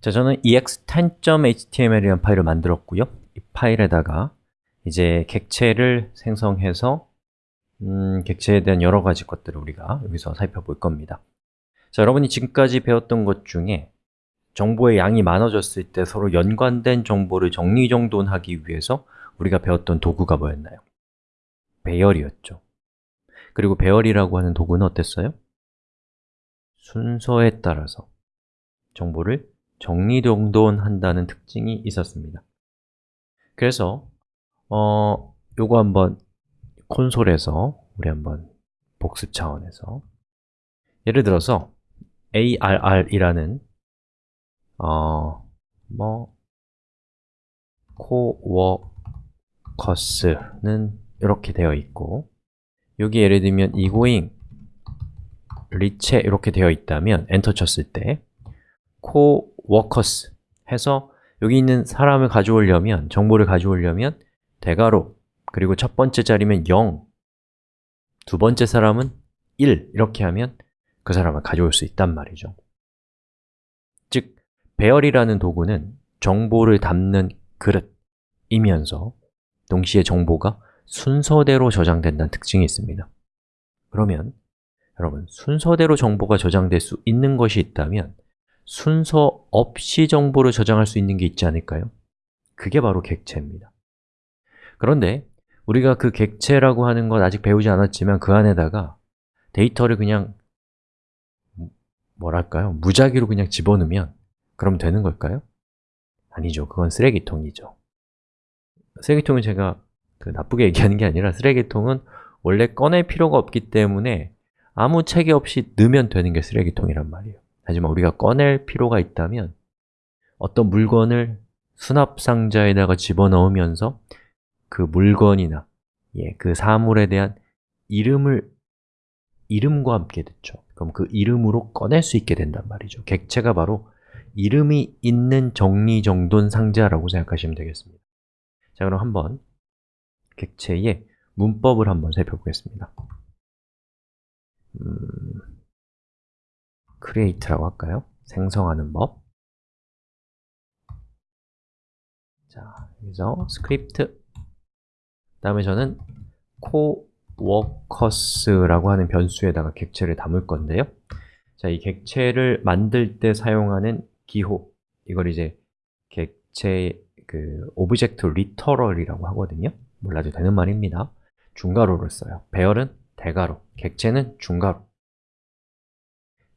자, 저는 ex10.html이라는 파일을 만들었고요 이 파일에다가 이제 객체를 생성해서 음, 객체에 대한 여러 가지 것들을 우리가 여기서 살펴볼 겁니다 자, 여러분이 지금까지 배웠던 것 중에 정보의 양이 많아졌을 때 서로 연관된 정보를 정리정돈하기 위해서 우리가 배웠던 도구가 뭐였나요? 배열이었죠 그리고 배열이라고 하는 도구는 어땠어요? 순서에 따라서 정보를 정리정돈한다는 특징이 있었습니다. 그래서 어, 요거 한번 콘솔에서 우리 한번 복습 차원에서 예를 들어서 ARR이라는 어, 뭐 코워커스는 이렇게 되어 있고 여기 예를 들면 이고잉 리체 이렇게 되어 있다면 엔터 쳤을 때 coworkers 해서 여기 있는 사람을 가져오려면 정보를 가져오려면 대괄호 그리고 첫 번째 자리면 0, 두 번째 사람은 1 이렇게 하면 그 사람을 가져올 수 있단 말이죠. 즉, 배열이라는 도구는 정보를 담는 그릇이면서 동시에 정보가 순서대로 저장된다는 특징이 있습니다. 그러면 여러분, 순서대로 정보가 저장될 수 있는 것이 있다면 순서 없이 정보를 저장할 수 있는 게 있지 않을까요? 그게 바로 객체입니다 그런데 우리가 그 객체라고 하는 것 아직 배우지 않았지만 그 안에다가 데이터를 그냥 뭐랄까요? 무작위로 그냥 집어넣으면 그럼 되는 걸까요? 아니죠. 그건 쓰레기통이죠. 쓰레기통은 제가 그 나쁘게 얘기하는 게 아니라 쓰레기통은 원래 꺼낼 필요가 없기 때문에 아무 체계 없이 넣으면 되는 게 쓰레기통이란 말이에요 하지만 우리가 꺼낼 필요가 있다면 어떤 물건을 수납상자에다가 집어넣으면서 그 물건이나 예, 그 사물에 대한 이름을 이름과 함께 듣죠. 그럼 그 이름으로 꺼낼 수 있게 된단 말이죠. 객체가 바로 이름이 있는 정리정돈 상자라고 생각하시면 되겠습니다. 자, 그럼 한번 객체의 문법을 한번 살펴보겠습니다. 음, create라고 할까요? 생성하는 법. 자, 여기서 스크립트 다음에 저는 coworkers라고 하는 변수에다가 객체를 담을 건데요. 자, 이 객체를 만들 때 사용하는 기호. 이걸 이제 객체 그 object literal이라고 하거든요. 몰라도 되는 말입니다. 중괄호를 써요. 배열은 대괄호, 객체는 중괄호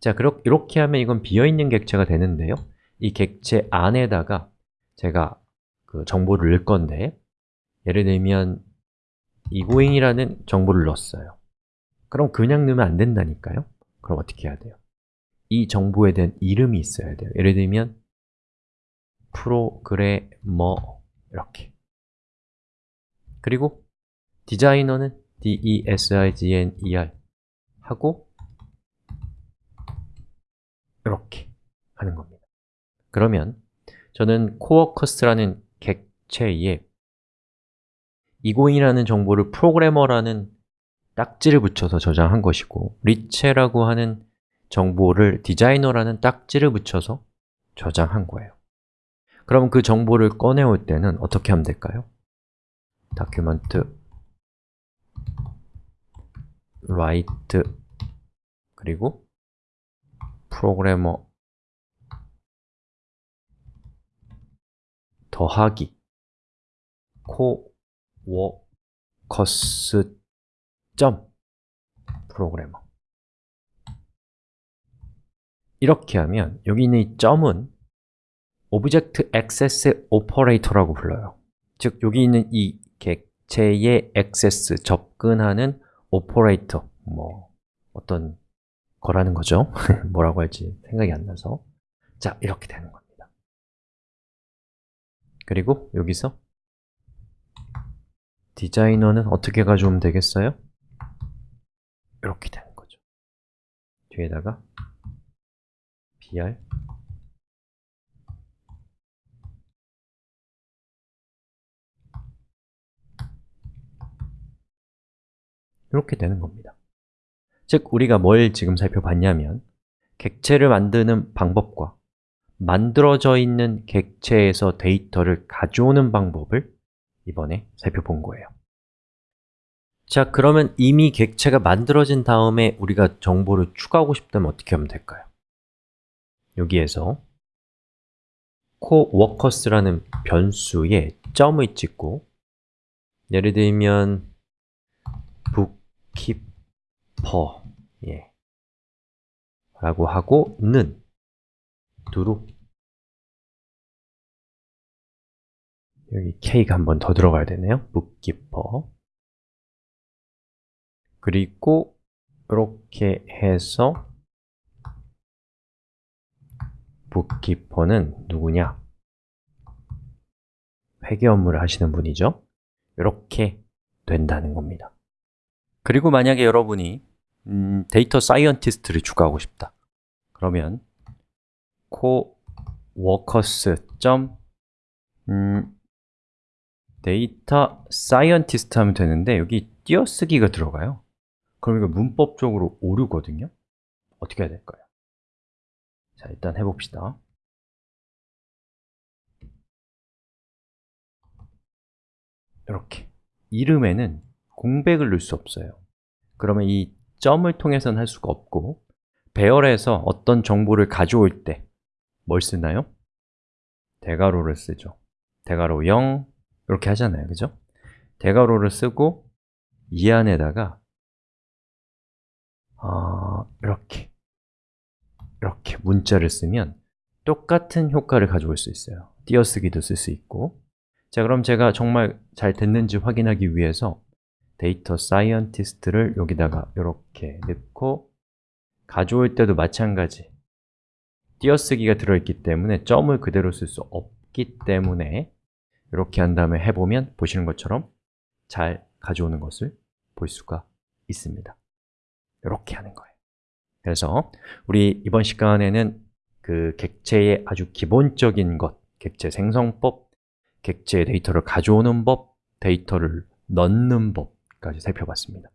자, 이렇게 하면 이건 비어있는 객체가 되는데요. 이 객체 안에다가 제가 그 정보를 넣을 건데 예를 들면 이고잉이라는 정보를 넣었어요. 그럼 그냥 넣으면 안 된다니까요? 그럼 어떻게 해야 돼요? 이 정보에 대한 이름이 있어야 돼요. 예를 들면 프로그래머 이렇게. 그리고 디자이너는 D-E-S-I-G-N-E-R 하고 이렇게 하는 겁니다 그러면 저는 코어커스라는 객체에 이고잉이라는 정보를 프로그래머라는 딱지를 붙여서 저장한 것이고 리체라고 하는 정보를 디자이너라는 딱지를 붙여서 저장한 거예요 그럼 그 정보를 꺼내올 때는 어떻게 하면 될까요? document write 그리고 프로그래머 더하기 coworkers 점 programmer. 이렇게 하면 여기 있는 이 점은 object access operator라고 불러요. 즉, 여기 있는 이 객체의 access, 접근하는 operator 뭐 어떤 거라는 거죠. 뭐라고 할지 생각이 안 나서. 자, 이렇게 되는 겁니다. 그리고 여기서 디자이너는 어떻게 가져오면 되겠어요? 이렇게 되는 거죠. 뒤에다가 br 이렇게 되는 겁니다 즉, 우리가 뭘 지금 살펴봤냐면 객체를 만드는 방법과 만들어져 있는 객체에서 데이터를 가져오는 방법을 이번에 살펴본 거예요 자, 그러면 이미 객체가 만들어진 다음에 우리가 정보를 추가하고 싶다면 어떻게 하면 될까요? 여기에서 coworkers라는 변수에 점을 찍고 예를 들면 bookkeeper 예. 라고 하고 는. 두루. 여기 k가 한 번 더 들어가야 되네요. bookkeeper. 그리고 이렇게 해서 bookkeeper는 누구냐? 회계 업무를 하시는 분이죠. 이렇게 된다는 겁니다. 그리고 만약에 여러분이 음, data scientist를 추가하고 싶다. 그러면 coworkers. 음, data scientist 하면 되는데 여기 띄어쓰기가 들어가요. 그럼 이거 문법적으로 오류거든요. 어떻게 해야 될까요? 자, 일단 해봅시다. 이렇게. 이름에는 공백을 넣을 수 없어요. 그러면 이 점을 통해서는 할 수가 없고 배열에서 어떤 정보를 가져올 때 뭘 쓰나요? 대괄호를 쓰죠 대괄호 0 이렇게 하잖아요, 그죠? 대괄호를 쓰고 이 안에다가 어, 이렇게 이렇게 문자를 쓰면 똑같은 효과를 가져올 수 있어요 띄어쓰기도 쓸 수 있고 자, 그럼 제가 정말 잘 됐는지 확인하기 위해서 data scientist를 여기다가 이렇게 넣고 가져올 때도 마찬가지. 띄어쓰기가 들어있기 때문에 점을 그대로 쓸 수 없기 때문에 이렇게 한 다음에 해보면 보시는 것처럼 잘 가져오는 것을 볼 수가 있습니다. 이렇게 하는 거예요. 그래서 우리 이번 시간에는 그 객체의 아주 기본적인 것 객체 생성법, 객체의 데이터를 가져오는 법, 데이터를 넣는 법 까지 살펴봤습니다